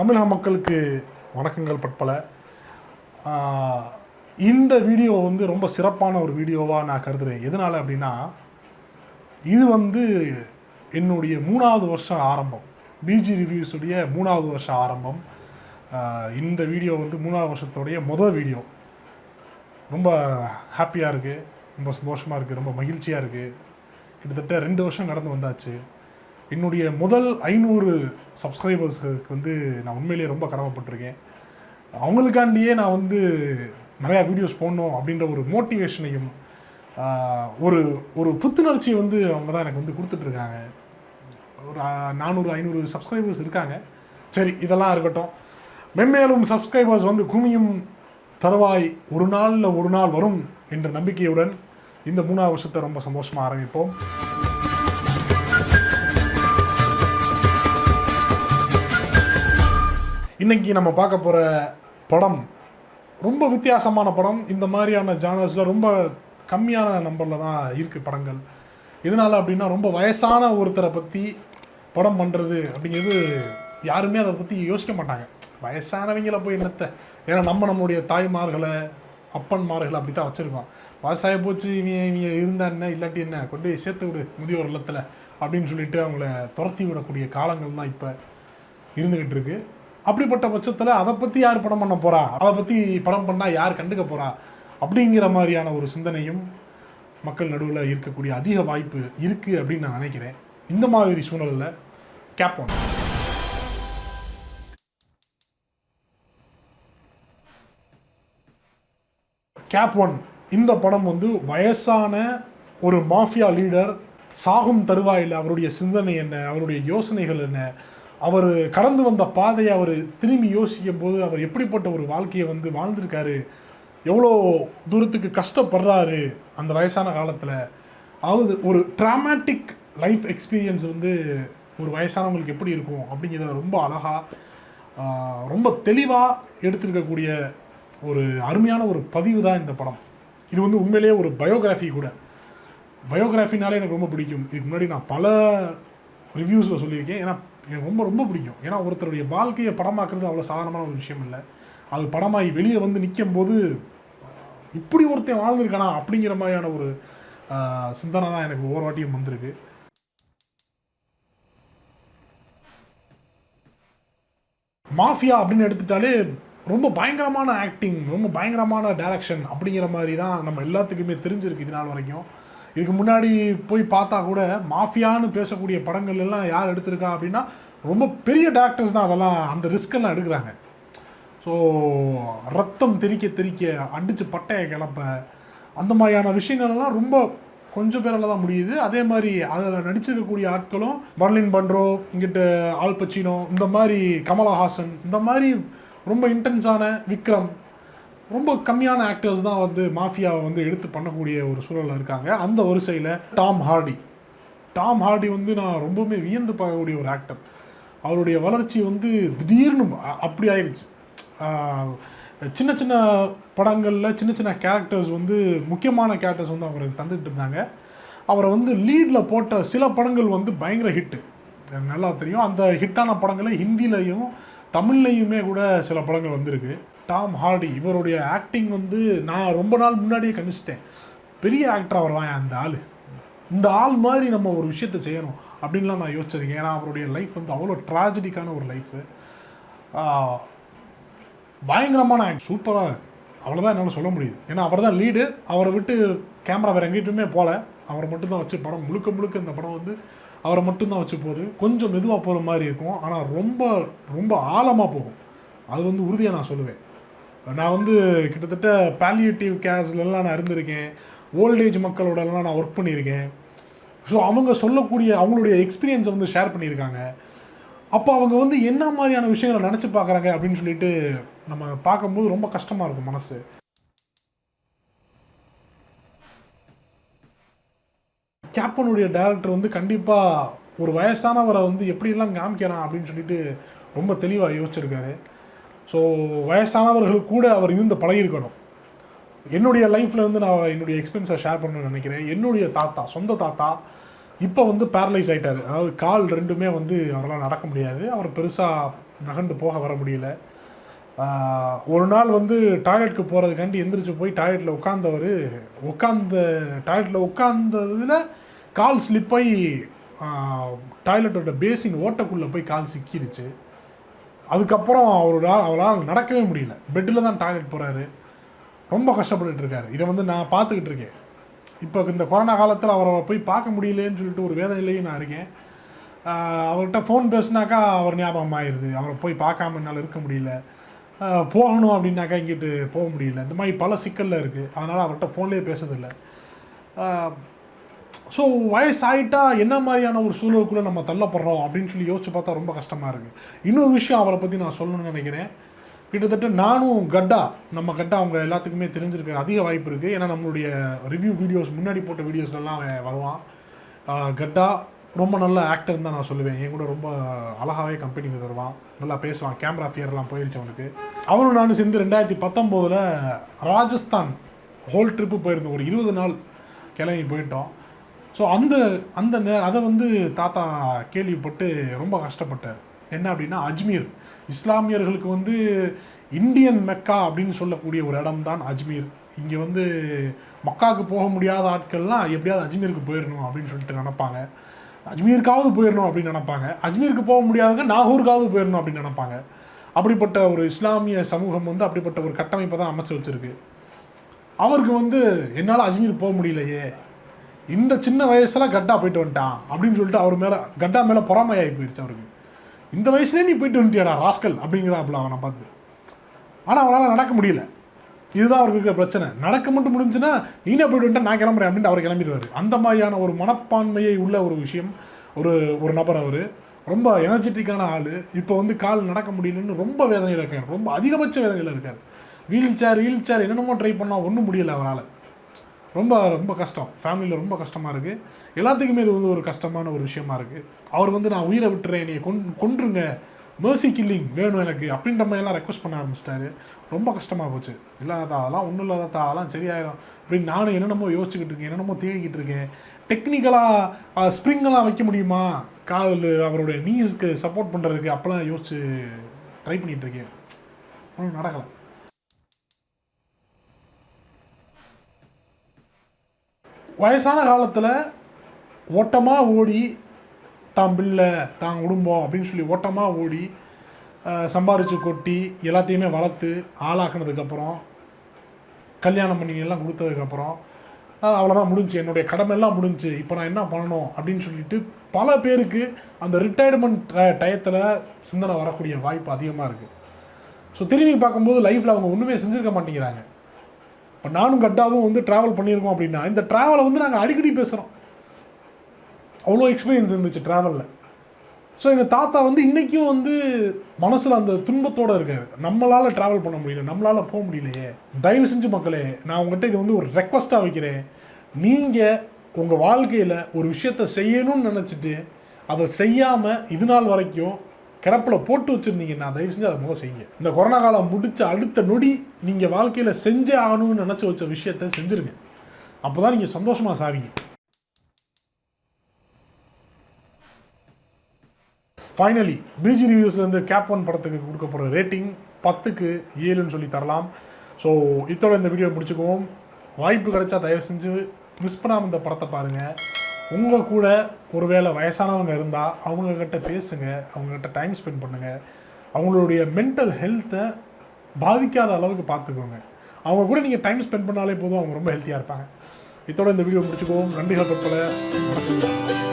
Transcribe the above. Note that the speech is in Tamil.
தமிழக மக்களுக்கு வணக்கங்கள் பட்பல இந்த வீடியோ வந்து ரொம்ப சிறப்பான ஒரு வீடியோவாக நான் கருதுகிறேன் எதனால் அப்படின்னா இது வந்து என்னுடைய மூணாவது வருஷம் ஆரம்பம். பிஜி ரிவ்யூஸுடைய மூணாவது வருஷம் ஆரம்பம். இந்த வீடியோ வந்து மூணாவது வருஷத்துடைய முதல் வீடியோ. ரொம்ப ஹாப்பியாக இருக்குது ரொம்ப சந்தோஷமாக இருக்குது ரொம்ப மகிழ்ச்சியாக இருக்குது கிட்டத்தட்ட ரெண்டு வருஷம் கடந்து வந்தாச்சு. என்னுடைய முதல் ஐநூறு சப்ஸ்கிரைபர்ஸ்க்கு வந்து நான் உண்மையிலேயே ரொம்ப கடமைப்பட்டிருக்கேன். அவங்களுக்காண்டியே நான் வந்து நிறையா வீடியோஸ் போடணும் அப்படின்ற ஒரு மோட்டிவேஷனையும் ஒரு ஒரு புத்துணர்ச்சியை வந்து அவங்க தான் எனக்கு வந்து கொடுத்துட்ருக்காங்க. ஒரு நானூறு ஐநூறு சப்ஸ்கிரைபர்ஸ் இருக்காங்க. சரி இதெல்லாம் இருக்கட்டும். மென்மேலும் சப்ஸ்கிரைபர்ஸ் வந்து குமியும் தருவாய் ஒரு நாளில் ஒரு நாள் வரும் என்ற நம்பிக்கையுடன் இந்த மூணாவது வருஷத்தை ரொம்ப சந்தோஷமாக ஆரம்பிப்போம். இன்றைக்கி நம்ம பார்க்க போகிற படம் ரொம்ப வித்தியாசமான படம். இந்த மாதிரியான ஜானர்ஸில் ரொம்ப கம்மியான நம்பரில் தான் இருக்குது படங்கள். இதனால் அப்படின்னா ரொம்ப வயசான ஒருத்தரை பற்றி படம் பண்ணுறது அப்படிங்கிறது யாருமே அதை பற்றி யோசிக்க மாட்டாங்க. வயசானவங்கள போய் என்னத்த? ஏன்னா நம்ம நம்மளுடைய தாய்மார்களை அப்பன்மார்களை அப்படி தான் வச்சுருக்கோம். வயசாகி போச்சு இவன் இவங்க இருந்தா என்ன இல்லாட்டி என்ன கொண்டு போய் சேர்த்து விடு முதியோர் இல்லத்தில் அப்படின்னு சொல்லிட்டு அவங்கள துரத்தி விடக்கூடிய காலங்கள் தான் இப்போ இருந்துக்கிட்டு இருக்குது அப்படிப்பட்ட பட்சத்தில் அதை பற்றி யார் படம் பண்ண போறா? அதை பற்றி படம் பண்ணால் யார் கண்டுக்க போறா? அப்படிங்கிற மாதிரியான ஒரு சிந்தனையும் மக்கள் நடுவில் இருக்கக்கூடிய அதிக வாய்ப்பு இருக்குது அப்படின்னு நான் நினைக்கிறேன். இந்த மாதிரி சூழலில் கேப் ஒன் கேப் ஒன் இந்த படம் வந்து வயசான ஒரு மாஃபியா லீடர் சாகும் தருவாயில் அவருடைய சிந்தனை என்ன அவருடைய யோசனைகள் என்ன அவர் கடந்து வந்த பாதையை அவர் திரும்பி யோசிக்கும் போது அவர் எப்படிப்பட்ட ஒரு வாழ்க்கையை வந்து வாழ்ந்திருக்காரு எவ்வளோ தூரத்துக்கு கஷ்டப்படுறாரு அந்த வயசான காலத்தில். அதாவது ஒரு ட்ராமேட்டிக் லைஃப் எக்ஸ்பீரியன்ஸ் வந்து ஒரு வயசானவங்களுக்கு எப்படி இருக்கும் அப்படிங்கிறத ரொம்ப அழகாக ரொம்ப தெளிவாக எடுத்திருக்கக்கூடிய ஒரு அருமையான ஒரு பதிவு தான் இந்த படம். இது வந்து உண்மையிலேயே ஒரு பயோகிராஃபி கூட. பயோகிராஃபினாலே எனக்கு ரொம்ப பிடிக்கும். இதுக்கு முன்னாடி நான் பல ரிவ்யூஸில் சொல்லியிருக்கேன். ஏன்னா எனக்கு ரொம்ப ரொம்ப பிடிக்கும். ஏன்னா ஒருத்தருடைய வாழ்க்கையை படமாக்குறது அவ்வளோ சாதாரணமான ஒரு விஷயம் இல்லை. அது படமாகி வெளியே வந்து நிற்கும் போது இப்படி ஒருத்தன் வாழ்ந்துருக்கானா அப்படிங்கிற மாதிரியான ஒரு சிந்தனை தான் எனக்கு ஒவ்வொரு வாட்டியும் வந்திருக்கு. மாஃபியா அப்படின்னு எடுத்துட்டாலே ரொம்ப பயங்கரமான ஆக்டிங் ரொம்ப பயங்கரமான டைரக்ஷன் அப்படிங்கிற மாதிரி தான் நம்ம எல்லாத்துக்குமே தெரிஞ்சிருக்கு இது நாள் வரைக்கும். இதுக்கு முன்னாடி போய் பார்த்தா கூட மாஃபியான்னு பேசக்கூடிய படங்கள் எல்லாம் யார் எடுத்திருக்கா அப்படின்னா ரொம்ப பெரிய டேரக்டர்ஸ் தான் அதெல்லாம் அந்த ரிஸ்க்கெல்லாம் எடுக்கிறாங்க. ஸோ ரத்தம் தெறிக்க தெறிக்க அடித்து பட்டையை கிளப்ப அந்த மாதிரியான விஷயங்கள்லாம் ரொம்ப கொஞ்சம் பேரால் தான் முடியுது. அதே மாதிரி அதில் நடிச்சிருக்கக்கூடிய ஆட்களும் மர்லின் பண்ட்ரோ இங்கிட்ட ஆல்பச்சினோ இந்த மாதிரி கமலஹாசன் இந்த மாதிரி ரொம்ப இன்டென்ஸான விக்ரம் ரொம்ப கம்மியான ஆக்டர்ஸ் தான் வந்து மாஃபியாவை வந்து எடுத்து பண்ணக்கூடிய ஒரு சூழலில் இருக்காங்க. அந்த வரிசையில் டாம் ஹார்டி. டாம் ஹார்டி வந்து நான் ரொம்பவுமே வியந்து பார்க்கக்கூடிய ஒரு ஆக்டர் அவருடைய வளர்ச்சி வந்து திடீர்னு அப்படி ஆயிடுச்சு சின்ன சின்ன படங்களில் சின்ன சின்ன கேரக்டர்ஸ் வந்து முக்கியமான கேரக்டர்ஸ் வந்து அவருக்கு தந்துட்டு இருந்தாங்க. அவரை வந்து லீடில் போட்ட சில படங்கள் வந்து பயங்கர ஹிட்டு எனக்கு நல்லா தெரியும். அந்த ஹிட்டான படங்களை ஹிந்திலையும் தமிழ்லையுமே கூட சில படங்கள் வந்திருக்கு. டாம் ஹார்டி இவருடைய ஆக்டிங் வந்து நான் ரொம்ப நாள் முன்னாடியே கணிச்சிட்டேன். பெரிய ஆக்டராக வரலாம் அந்த ஆள். இந்த ஆள் மாதிரி நம்ம ஒரு விஷயத்தை செய்யணும் அப்படின்லாம் நான் யோசிச்சிருக்கேன். ஏன்னா அவருடைய லைஃப் வந்து அவ்வளோ ட்ராஜடிக்கான ஒரு லைஃபு பயங்கரமான ஆக்ட் சூப்பராக அவ்வளோதான் என்னால் சொல்ல முடியுது. ஏன்னா அவர் தான் லீடு அவரை விட்டு கேமரா வேறு எங்கிட்டுமே போகல அவரை மட்டும்தான் வச்சு படம் முழுக்க முழுக்க இந்த படம் வந்து அவரை மட்டும்தான் வச்சு போகுது. கொஞ்சம் மெதுவாக போகிற மாதிரி இருக்கும். ஆனால் ரொம்ப ரொம்ப ஆழமாக போகும். அது வந்து உறுதியாக நான் சொல்லுவேன். நான் வந்து கிட்டத்தட்ட பாலியேட்டிவ் கேர்ஸ்லலாம் நான் இருந்திருக்கேன். ஓல்டேஜ் மக்களோடலாம் நான் ஒர்க் பண்ணியிருக்கேன். ஸோ அவங்க சொல்லக்கூடிய அவங்களுடைய எக்ஸ்பீரியன்ஸை வந்து ஷேர் பண்ணியிருக்காங்க. அப்போ அவங்க வந்து என்ன மாதிரியான விஷயங்களை நினச்சி பார்க்குறாங்க அப்படின்னு சொல்லிட்டு நம்ம பார்க்கும்போது ரொம்ப கஷ்டமாக இருக்கும் மனசு. கேப்டனுடைய டேரக்டர் வந்து கண்டிப்பாக ஒரு வயசானவரை வந்து எப்படிலாம் காமிக்கிறான் அப்படின்னு சொல்லிட்டு ரொம்ப தெளிவாக யோசிச்சிருக்காரு. ஸோ வயசானவர்கள் கூட அவர் இருந்து பழகிருக்கணும் என்னுடைய லைஃப்பில் வந்து நான் என்னுடைய எக்ஸ்பீரியன்ஸை ஷேர் பண்ணணும்னு நினைக்கிறேன். என்னுடைய தாத்தா சொந்த தாத்தா இப்போ வந்து பேரலைஸ் ஆகிட்டார் அதாவது கால் ரெண்டுமே வந்து அவரால் நடக்க முடியாது. அவர் பெருசாக நகண்டு போக வர முடியல. ஒரு நாள் வந்து டாய்லெட்டுக்கு போகிறதுக்காண்டி எந்திரிச்சு போய் டாய்லெட்டில் உட்காந்தவர் உட்காந்த டாய்லெட்டில் உட்காந்ததில் கால் ஸ்லிப்பாகி டாய்லெட்டோட பேசின் ஓட்டக்குள்ளே போய் கால் சிக்கிருச்சு. அதுக்கப்புறம் அவரால் அவரால் நடக்கவே முடியல. பெட்டில் தான் டாய்லெட் போகிறாரு ரொம்ப கஷ்டப்பட்டுட்டு இருக்காரு. இதை வந்து நான் பார்த்துக்கிட்டு இருக்கேன். இப்போ இந்த கொரோனா காலத்தில் அவரை போய் பார்க்க முடியலேன்னு சொல்லிட்டு ஒரு வேதனையிலேயும் நான் இருக்கேன். அவர்கிட்ட ஃபோன் பேசுனாக்கா அவர் ஞாபகம் ஆயிடுது அவரை போய் பார்க்காம என்னால் இருக்க முடியல. போகணும் அப்படின்னாக்கா இங்கிட்டு போக முடியல. இந்த மாதிரி பல சிக்கலில் இருக்குது அதனால் அவர்கிட்ட ஃபோன்லேயே பேசுறதில்லை ஸோ வயசாயிட்டா என்ன மாதிரியான ஒரு சூழலுக்குள்ளே நம்ம தள்ளப்படுறோம் அப்படின்னு சொல்லி யோசிச்சு பார்த்தா ரொம்ப கஷ்டமாக இருக்குது இன்னொரு விஷயம் அவரை பற்றி நான் சொல்லணும்னு நினைக்கிறேன். கிட்டத்தட்ட நானும் கட்டா நம்ம கட்டா அவங்க எல்லாத்துக்குமே தெரிஞ்சிருக்க அதிக வாய்ப்பு இருக்குது ஏன்னா நம்மளுடைய ரிவ்யூ வீடியோஸ் முன்னாடி போட்ட வீடியோஸ்லாம் அவன் வருவான். கட்டா ரொம்ப நல்ல ஆக்டர் தான் நான் சொல்லுவேன். என் கூட ரொம்ப அழகாகவே கம்பெனிக்கு தருவான் நல்லா பேசுவான். கேமரா ஃபியர்லாம் போயிருச்சு அவனுக்கு. அவனும் நானும் சேர்ந்து ரெண்டாயிரத்தி பத்தொம்போதில் ராஜஸ்தான் ஹோல் ட்ரிப்பு போயிருந்தோம் ஒரு இருபது நாள் கிளம்பி போயிட்டோம். ஸோ அந்த அந்த நே அதை வந்து தாத்தா கேள்விப்பட்டு ரொம்ப கஷ்டப்பட்டார். என்ன அப்படின்னா அஜ்மீர். இஸ்லாமியர்களுக்கு வந்து இந்தியன் மெக்கா அப்படின்னு சொல்லக்கூடிய ஒரு இடம் தான் அஜ்மீர். இங்கே வந்து மக்காவுக்கு போக முடியாத ஆட்கள்லாம் எப்படியாவது அஜ்மீருக்கு போயிடணும் அப்படின்னு சொல்லிட்டு நினப்பாங்க. அஜ்மீருக்காவது போயிடணும் அப்படின்னு நினப்பாங்க. அஜ்மீருக்கு போக முடியாதவங்க நாகூருக்காவது போயிடணும் அப்படின்னு நினைப்பாங்க. அப்படிப்பட்ட ஒரு இஸ்லாமிய சமூகம் வந்து அப்படிப்பட்ட ஒரு கட்டமைப்பை தான் அமைச்சு வச்சிருக்கு. அவருக்கு வந்து என்னால் அஜ்மீர் போக முடியலையே. இந்த சின்ன வயசில் கட்டா போயிட்டு வந்துட்டான் அப்படின்னு சொல்லிட்டு அவர் மேலே கட்டா மேலே பொறாமையாகி போயிடுச்சு அவருக்கு. இந்த வயசுலேயே நீ போயிட்டு வந்துட்டியாடா ராஸ்கல் அப்படிங்கிறாப்புல அவனை பார்த்து. ஆனால் அவரால் நடக்க முடியல. இதுதான் அவருக்கு இருக்கிற பிரச்சனை. நடக்க மட்டும் முடிஞ்சுன்னா நீனே போயிட்டு வந்துட்டா நான் கிளம்புறேன் அப்படின்ட்டு அவர் கிளம்பிடுவார். அந்த மாதிரியான ஒரு மனப்பான்மையை உள்ள ஒரு விஷயம் ஒரு ஒரு நபர் அவர். ரொம்ப எனர்ஜெட்டிக்கான ஆள். இப்போ வந்து கால் நடக்க முடியலன்னு ரொம்ப வேதனையில் இருக்கார். ரொம்ப அதிகபட்ச வேதனையில் இருக்கார். வீல் சேர் வீல் சேர் என்னென்னமோ ட்ரை பண்ணால் ஒன்றும் முடியல அவரால். ரொம்ப ரொம்ப கஷ்டம். ஃபேமிலியில் ரொம்ப கஷ்டமாக இருக்குது எல்லாத்துக்குமே இது வந்து ஒரு கஷ்டமான ஒரு விஷயமா இருக்குது அவர் வந்து நான் உயிரை விட்டுறேன் நீ கொன் கொன்றுங்க. மேர்சி கில்லிங் வேணும் எனக்கு அப்படின்ற மாதிரிலாம் ரெக்வஸ்ட் பண்ண ஆரம்பிச்சிட்டாரு. ரொம்ப கஷ்டமாக போச்சு. இல்லாதா அதெல்லாம் ஒன்றும் இல்லாதா அதெல்லாம் சரியாயிடும் அப்படின்னு நானும் என்னென்னமோ யோசிச்சுக்கிட்டு இருக்கேன். என்னென்னமோ தேடிக்கிட்டு இருக்கேன். டெக்னிக்கலாக ஸ்ப்ரிங்கெல்லாம் வைக்க முடியுமா? கால் அவருடைய நீஸ்க்கு சப்போர்ட் பண்ணுறதுக்கு அப்போலாம் யோசிச்சு ட்ரை பண்ணிகிட்டு இருக்கேன். ஒன்றும் நடக்கலை. வயசான காலத்தில் ஓட்டமாக ஓடி தான் பிள்ளை தான் குடும்பம் அப்படின்னு சொல்லி ஓட்டமாக ஓடி சம்பாரித்து கொட்டி எல்லாத்தையுமே வளர்த்து ஆளாக்குனதுக்கப்புறம் கல்யாணம் பண்ணி எல்லாம் கொடுத்ததுக்கப்புறம் அவ்வளோதான் முடிஞ்சு. என்னுடைய கடமையெல்லாம் முடிஞ்சு. இப்போ நான் என்ன பண்ணணும் அப்படின்னு சொல்லிட்டு பல பேருக்கு அந்த ரிட்டையர்மெண்ட் டயத்தில் சிந்தனை வரக்கூடிய வாய்ப்பு அதிகமாக இருக்குது ஸோ திரும்பி பார்க்கும்போது லைஃப்பில் அவங்க ஒன்றுமே செஞ்சுருக்க மாட்டேங்கிறாங்க. இப்போ நானும் கட்டாவும் வந்து ட்ராவல் பண்ணியிருக்கோம் அப்படின்னா இந்த ட்ராவலை வந்து நாங்கள் அடிக்கடி பேசுகிறோம் அவ்வளோ எக்ஸ்பீரியன்ஸ் இருந்துச்சு ட்ராவலில் ஸோ எங்கள் தாத்தா வந்து இன்றைக்கும் வந்து மனசில் அந்த துன்பத்தோடு இருக்காரு. நம்மளால் ட்ராவல் பண்ண முடியல நம்மளால் போக முடியலையே. தயவு செஞ்சு மக்களே நான் உங்கள்கிட்ட இது வந்து ஒரு ரெக்வஸ்ட்டாக வைக்கிறேன். நீங்கள் உங்கள் வாழ்க்கையில் ஒரு விஷயத்த செய்யணும்னு நினச்சிட்டு அதை செய்யாமல் இது நாள் வரைக்கும் கிடப்பில் போட்டு வச்சுருந்தீங்கன்னா தயவு செஞ்சு அதை முதல் செய்யுங்க. இந்த கொரோனா காலம் முடித்த அடுத்த நொடி நீங்கள் வாழ்க்கையில் செஞ்சே ஆகணும்னு நினச்சி வச்ச விஷயத்த செஞ்சுருங்க. அப்போ தான் நீங்கள் சந்தோஷமாக சாவீங்க ஃபைனலி பிஜி ரிவ்யூஸ்லேருந்து கேப் ஒன் படத்துக்கு கொடுக்க போகிற ரேட்டிங் பத்துக்கு ஏழுன்னு சொல்லி தரலாம். ஸோ இதோட இந்த வீடியோ முடிச்சுக்குவோம். வாய்ப்பு கிடைச்சா தயவு செஞ்சு மிஸ் பண்ணாமல் இந்த படத்தை பாருங்கள் உங்கள் கூட ஒருவேளை வயசானவங்க இருந்தால் அவங்கக்கிட்ட பேசுங்க அவங்கக்கிட்ட டைம் ஸ்பெண்ட் பண்ணுங்கள் அவங்களுடைய மென்டல் ஹெல்த்தை பாதிக்காத அளவுக்கு பார்த்துக்கோங்க. அவங்க கூட நீங்கள் டைம் ஸ்பெண்ட் பண்ணாலே போதும் அவங்க ரொம்ப ஹெல்த்தியாக இருப்பாங்க. இதோட இந்த வீடியோ முடிச்சுக்குவோம். நன்றிகள் பற்பல.